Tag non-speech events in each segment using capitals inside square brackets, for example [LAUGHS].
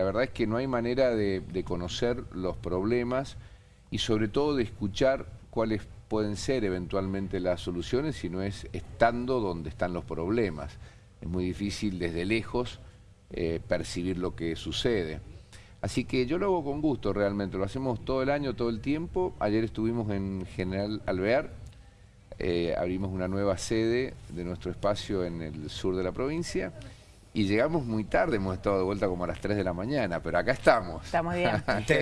La verdad es que no hay manera de, conocer los problemas y sobre todo de escuchar cuáles pueden ser eventualmente las soluciones si no es estando donde están los problemas. Es muy difícil desde lejos eh, percibir lo que sucede. Así que yo lo hago con gusto realmente, lo hacemos todo el año, todo el tiempo. Ayer estuvimos en General Alvear, eh, abrimos una nueva sede de nuestro espacio en el sur de la provincia y llegamos muy tarde, hemos estado de vuelta como a las 3 de la mañana, pero acá estamos. [LAUGHS] Estamos bien.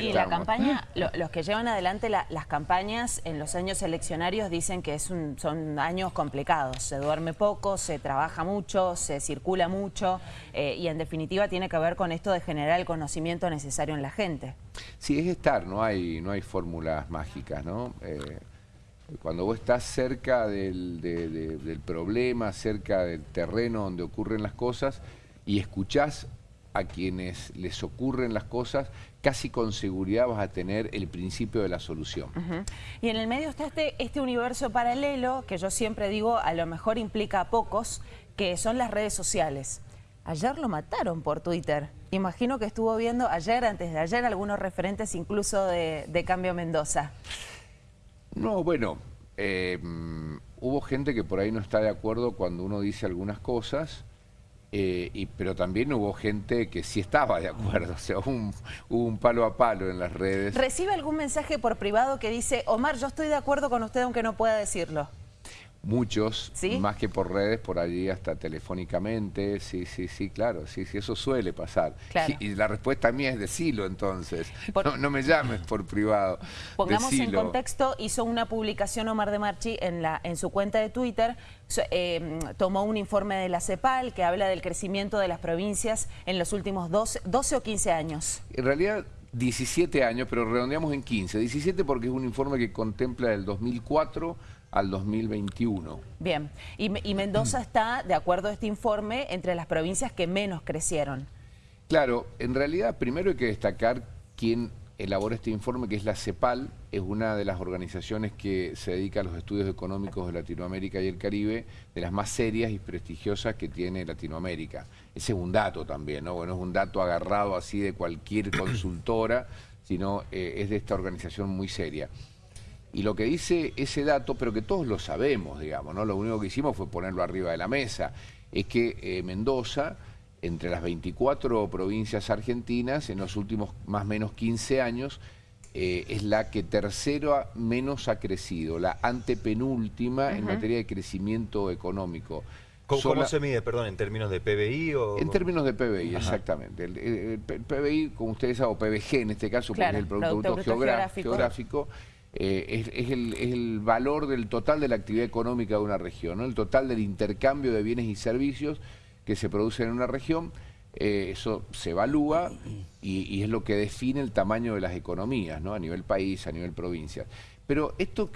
y la campaña, los que llevan adelante las campañas en los años eleccionarios dicen que es son años complicados. Se duerme poco, se trabaja mucho, se circula mucho eh, y en definitiva tiene que ver con esto de generar el conocimiento necesario en la gente. Sí, es estar, no hay, no hay fórmulas mágicas, ¿no? Eh, cuando vos estás cerca del, del problema, cerca del terreno donde ocurren las cosas, y escuchás a quienes les ocurren las cosas, casi con seguridad vas a tener el principio de la solución. Y en el medio está este, este universo paralelo, que yo siempre digo, a lo mejor implica a pocos, que son las redes sociales. Ayer lo mataron por Twitter. Imagino que estuvo viendo ayer, antes de ayer, algunos referentes incluso de, Cambio Mendoza. No, bueno, eh, hubo gente que por ahí no está de acuerdo cuando uno dice algunas cosas, eh, y, pero también hubo gente que sí estaba de acuerdo, [LAUGHS] o sea, hubo un, palo a palo en las redes. ¿Recibe algún mensaje por privado que dice, Omar, yo estoy de acuerdo con usted aunque no pueda decirlo? Muchos, más que por redes, por allí hasta telefónicamente, sí, sí, sí, claro, sí, sí, eso suele pasar. Y, la respuesta mía es decilo entonces, no, me llames por privado. Pongamos en contexto, hizo una publicación Omar de Marchi en, la, en su cuenta de Twitter, eh, tomó un informe de la CEPAL que habla del crecimiento de las provincias en los últimos 12, 12 o 15 años. En realidad 17 años, pero redondeamos en 15. 17 porque es un informe que contempla el 2004 al 2021. Bien, y, Mendoza [CLEARS THROAT] está, de acuerdo a este informe, entre las provincias que menos crecieron. Claro, en realidad primero hay que destacar quién elabora este informe, que es la CEPAL, es una de las organizaciones que se dedica a los estudios económicos de Latinoamérica y el Caribe, de las más serias y prestigiosas que tiene Latinoamérica. Ese es un dato también, ¿no? Bueno, es un dato agarrado así de cualquier consultora, sino eh, es de esta organización muy seria. Y lo que dice ese dato, pero que todos lo sabemos, digamos, ¿no? Lo único que hicimos fue ponerlo arriba de la mesa, es que eh, Mendoza, entre las 24 provincias argentinas, en los últimos más o menos 15 años, eh, es la que tercero menos ha crecido, la antepenúltima en materia de crecimiento económico. ¿Cómo, se mide, perdón, en términos de PBI? O... En términos de PBI, exactamente. El, PBI, como ustedes saben, o PBG en este caso, porque es el Producto, geográfico eh, es, el, valor del total de la actividad económica de una región, el total del intercambio de bienes y servicios que se producen en una región, eh, eso se evalúa y, es lo que define el tamaño de las economías, ¿no? a nivel país, a nivel provincia. Pero esto,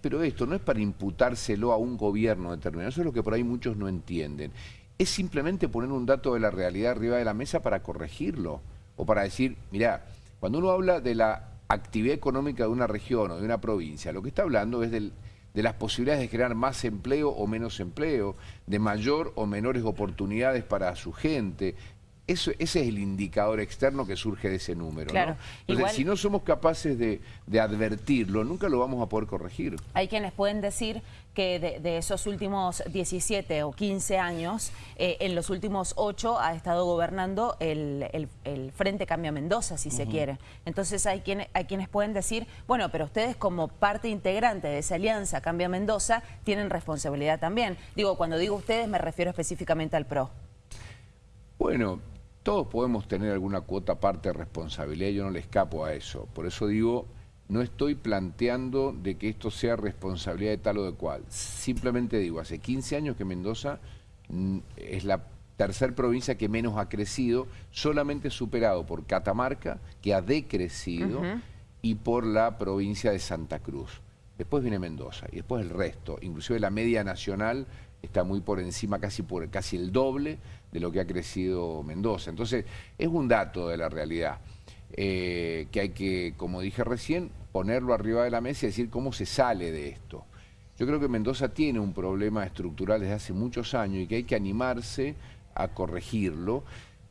pero esto no es para imputárselo a un gobierno determinado, eso es lo que por ahí muchos no entienden. Es simplemente poner un dato de la realidad arriba de la mesa para corregirlo, o para decir, mira, cuando uno habla de la actividad económica de una región o de una provincia, lo que está hablando es de las posibilidades de generar más empleo o menos empleo, de mayor o menores oportunidades para su gente, ese es el indicador externo que surge de ese número. Entonces, si no somos capaces de, advertirlo, nunca lo vamos a poder corregir. Hay quienes pueden decir que de, esos últimos 17 o 15 años, eh, en los últimos 8 ha estado gobernando el, Frente Cambia Mendoza, si se quiere. Entonces hay quienes, hay quienes pueden decir, bueno, pero ustedes como parte integrante de esa alianza Cambia Mendoza tienen responsabilidad también. Digo, cuando digo ustedes me refiero específicamente al PRO. Bueno, todos podemos tener alguna cuota parte de responsabilidad, yo no le escapo a eso. Por eso digo, no estoy planteando de que esto sea responsabilidad de tal o de cual. Simplemente digo, hace 15 años que Mendoza mm, es la tercer provincia que menos ha crecido, solamente superado por Catamarca, que ha decrecido, y por la provincia de Santa Cruz. Después viene Mendoza y después el resto, inclusive la media nacional está muy por encima, casi, por, casi el doble de lo que ha crecido Mendoza. Entonces, es un dato de la realidad eh, que hay que, como dije recién, ponerlo arriba de la mesa y decir cómo se sale de esto. Yo creo que Mendoza tiene un problema estructural desde hace muchos años y que hay que animarse a corregirlo,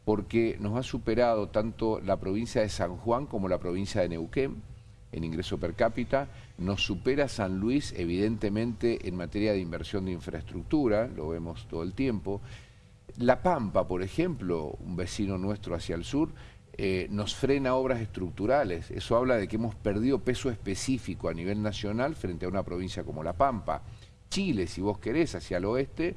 porque nos ha superado tanto la provincia de San Juan como la provincia de Neuquén en ingreso per cápita, nos supera San Luis evidentemente en materia de inversión de infraestructura, lo vemos todo el tiempo. La Pampa, por ejemplo, un vecino nuestro hacia el sur, eh, nos frena obras estructurales. Eso habla de que hemos perdido peso específico a nivel nacional frente a una provincia como La Pampa. Chile, si vos querés, hacia el oeste,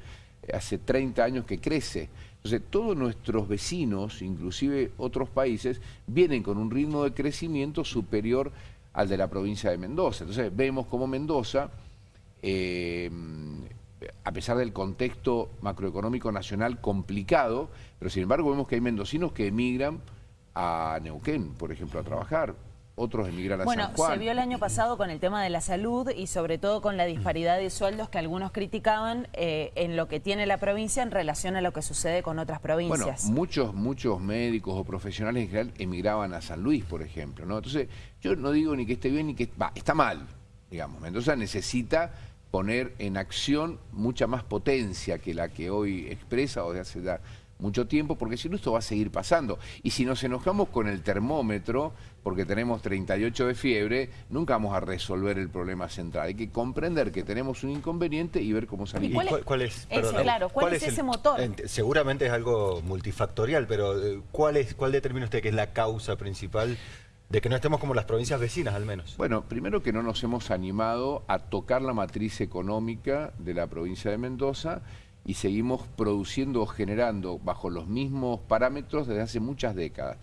hace 30 años que crece. Entonces, todos nuestros vecinos, inclusive otros países, vienen con un ritmo de crecimiento superior al de la provincia de Mendoza. Entonces, vemos como Mendoza, eh, a pesar del contexto macroeconómico nacional complicado, pero sin embargo vemos que hay mendocinos que emigran a Neuquén, por ejemplo, a trabajar otros emigran a bueno, San Juan. Bueno, se vio el año pasado con el tema de la salud y sobre todo con la disparidad de sueldos que algunos criticaban eh, en lo que tiene la provincia en relación a lo que sucede con otras provincias. Bueno, muchos, muchos médicos o profesionales en general emigraban a San Luis, por ejemplo. ¿no? Entonces, yo no digo ni que esté bien ni que... Va, está mal, digamos. Mendoza necesita poner en acción mucha más potencia que la que hoy expresa o de hace mucho tiempo, porque si no esto va a seguir pasando. Y si nos enojamos con el termómetro, porque tenemos 38 de fiebre, nunca vamos a resolver el problema central. Hay que comprender que tenemos un inconveniente y ver cómo salir. ¿Y cuál, es, claro, ¿cuál, es, ese motor? seguramente es algo multifactorial, pero eh, ¿cuál, es, ¿cuál determina usted que es la causa principal de que no estemos como las provincias vecinas, al menos. Bueno, primero que no nos hemos animado a tocar la matriz económica de la provincia de Mendoza y seguimos produciendo o generando bajo los mismos parámetros desde hace muchas décadas.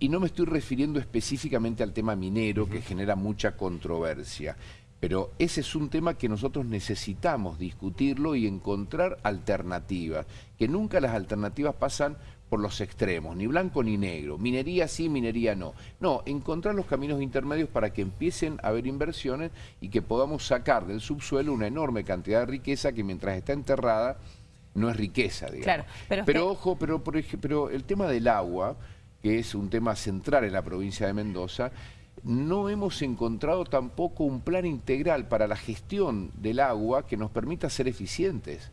Y no me estoy refiriendo específicamente al tema minero, que genera mucha controversia, pero ese es un tema que nosotros necesitamos discutirlo y encontrar alternativas, que nunca las alternativas pasan por los extremos, ni blanco ni negro, minería sí, minería no. No, encontrar los caminos intermedios para que empiecen a haber inversiones y que podamos sacar del subsuelo una enorme cantidad de riqueza que mientras está enterrada no es riqueza, digamos. pero, ojo, pero, por ejemplo, el tema del agua, que es un tema central en la provincia de Mendoza, no hemos encontrado tampoco un plan integral para la gestión del agua que nos permita ser eficientes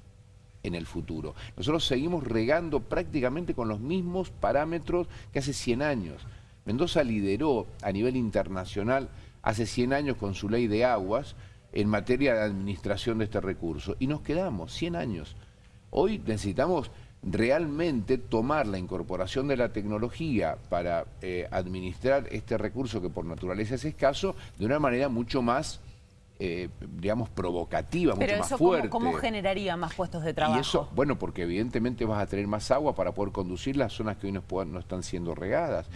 en el futuro. Nosotros seguimos regando prácticamente con los mismos parámetros que hace 100 años. Mendoza lideró a nivel internacional hace 100 años con su ley de aguas en materia de administración de este recurso. Y nos quedamos 100 años. Hoy necesitamos realmente tomar la incorporación de la tecnología para eh, administrar este recurso que por naturaleza es escaso de una manera mucho más eh, digamos, provocativa, mucho más fuerte. ¿cómo, ¿cómo, generaría más puestos de trabajo? Y eso, bueno, porque evidentemente vas a tener más agua para poder conducir las zonas que hoy no, no están siendo regadas.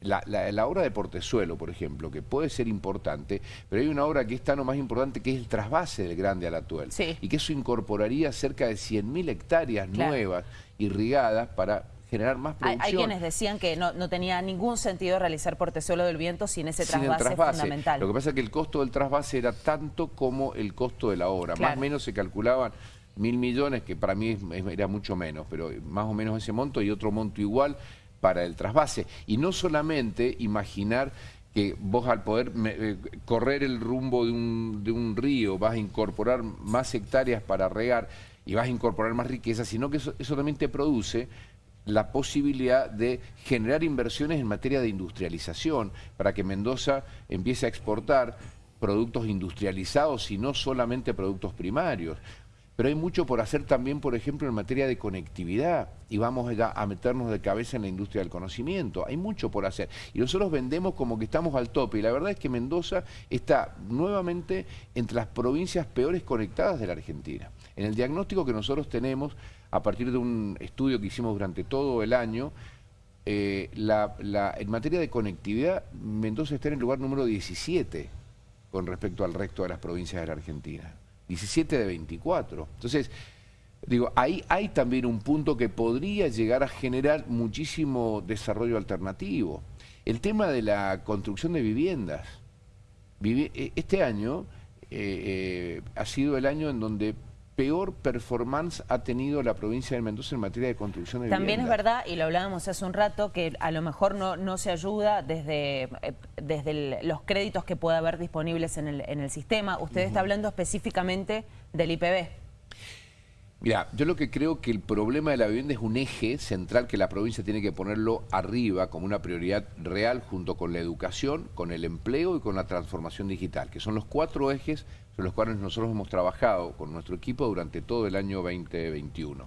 la, la, obra de Portezuelo, por ejemplo, que puede ser importante, pero hay una obra que es tan o más importante que es el trasvase del Grande Alatuel. Sí. Y que eso incorporaría cerca de 100.000 hectáreas nuevas irrigadas para generar más producción. Hay, quienes decían que no, tenía ningún sentido realizar Portezuelo del Viento sin ese trasvase, fundamental. Lo que pasa es que el costo del trasvase era tanto como el costo de la obra. Más o menos se calculaban mil millones, que para mí era mucho menos, pero más o menos ese monto y otro monto igual para el trasvase. Y no solamente imaginar que vos al poder eh, correr el rumbo de un, de un río vas a incorporar más hectáreas para regar y vas a incorporar más riqueza, sino que eso, eso también te produce la posibilidad de generar inversiones en materia de industrialización para que Mendoza empiece a exportar productos industrializados y no solamente productos primarios. Pero hay mucho por hacer también, por ejemplo, en materia de conectividad y vamos a meternos de cabeza en la industria del conocimiento. Hay mucho por hacer. Y nosotros vendemos como que estamos al tope y la verdad es que Mendoza está nuevamente entre las provincias peores conectadas de la Argentina. En el diagnóstico que nosotros tenemos, a partir de un estudio que hicimos durante todo el año, eh, en materia de conectividad, Mendoza está en el lugar número 17 con respecto al resto de las provincias de la Argentina. 17 de 24. Entonces, digo, ahí hay también un punto que podría llegar a generar muchísimo desarrollo alternativo. El tema de la construcción de viviendas. E, este año eh, eh, ha sido el año en donde peor performance ha tenido la provincia de Mendoza en materia de construcción de También es verdad, y lo hablábamos hace un rato, que a lo mejor no, no se ayuda desde, eh, desde los créditos que pueda haber disponibles en el, en el sistema. Usted está hablando específicamente del IPB. Mira, yo lo que creo que el problema de la vivienda es un eje central que la provincia tiene que ponerlo arriba como una prioridad real junto con la educación, con el empleo y con la transformación digital, que son los cuatro ejes sobre los cuales nosotros hemos trabajado con nuestro equipo durante todo el año 2021.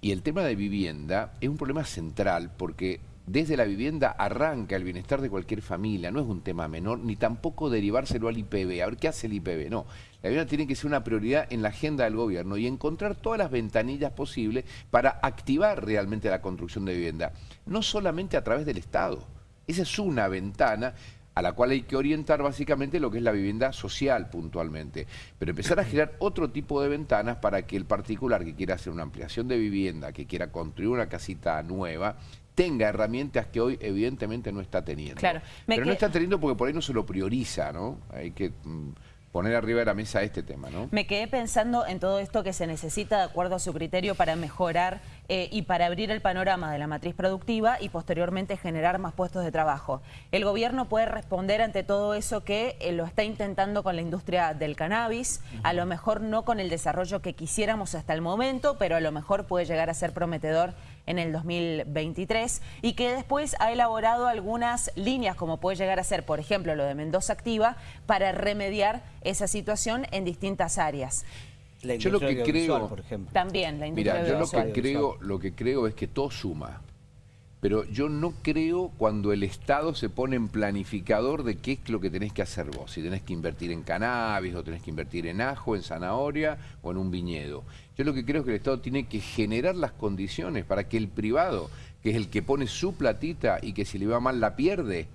Y el tema de vivienda es un problema central porque desde la vivienda arranca el bienestar de cualquier familia, no es un tema menor, ni tampoco derivárselo al IPB. A ver, ¿qué hace el IPB? No, la vivienda tiene que ser una prioridad en la agenda del gobierno y encontrar todas las ventanillas posibles para activar realmente la construcción de vivienda, no solamente a través del Estado. Esa es una ventana a la cual hay que orientar básicamente lo que es la vivienda social puntualmente, pero empezar a [CLEARS THROAT] generar otro tipo de ventanas para que el particular que quiera hacer una ampliación de vivienda, que quiera construir una casita nueva, tenga herramientas que hoy evidentemente no está teniendo. Claro, Pero no está teniendo porque por ahí no se lo prioriza, ¿no? Hay que mm, poner arriba de la mesa este tema, ¿no? Me quedé pensando en todo esto que se necesita de acuerdo a su criterio para mejorar eh, y para abrir el panorama de la matriz productiva y posteriormente generar más puestos de trabajo. El gobierno puede responder ante todo eso que eh, lo está intentando con la industria del cannabis, a lo mejor no con el desarrollo que quisiéramos hasta el momento, pero a lo mejor puede llegar a ser prometedor en el 2023 y que después ha elaborado algunas líneas como puede llegar a ser, por ejemplo, lo de Mendoza Activa, para remediar esa situación en distintas áreas. yo lo que creo, por ejemplo. También la industria Mira, yo lo que creo, lo que creo es que todo suma. Pero yo no creo cuando el Estado se pone en planificador de qué es lo que tenés que hacer vos. Si tenés que invertir en cannabis, o tenés que invertir en ajo, en zanahoria o en un viñedo. Yo lo que creo es que el Estado tiene que generar las condiciones para que el privado, que es el que pone su platita y que si le va mal la pierde,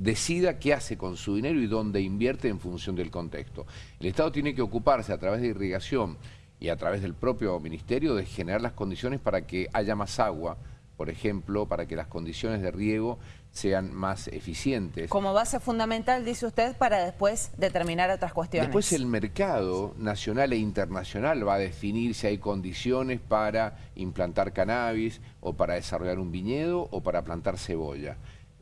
decida qué hace con su dinero y dónde invierte en función del contexto. El Estado tiene que ocuparse a través de irrigación y a través del propio ministerio de generar las condiciones para que haya más agua, por ejemplo, para que las condiciones de riego sean más eficientes. Como base fundamental, dice usted, para después determinar otras cuestiones. Después el mercado nacional e internacional va a definir si hay condiciones para implantar cannabis o para desarrollar un viñedo o para plantar cebolla.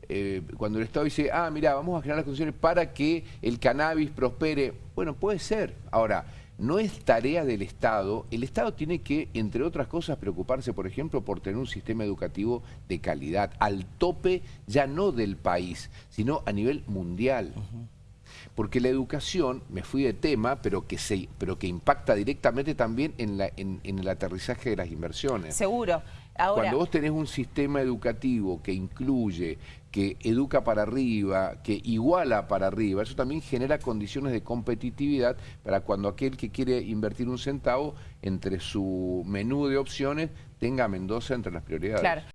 Eh, cuando el Estado dice, ah, mira, vamos a generar las condiciones para que el cannabis prospere, bueno, puede ser. Ahora, no es tarea del Estado. El Estado tiene que, entre otras cosas, preocuparse, por ejemplo, por tener un sistema educativo de calidad, al tope ya no del país, sino a nivel mundial. Porque la educación, me fui de tema, pero que, se, pero que impacta directamente también en, la, en, en el aterrizaje de las inversiones. Seguro. Cuando vos tenés un sistema educativo que incluye, que educa para arriba, que iguala para arriba, eso también genera condiciones de competitividad para cuando aquel que quiere invertir un centavo, entre su menú de opciones, tenga Mendoza entre las prioridades.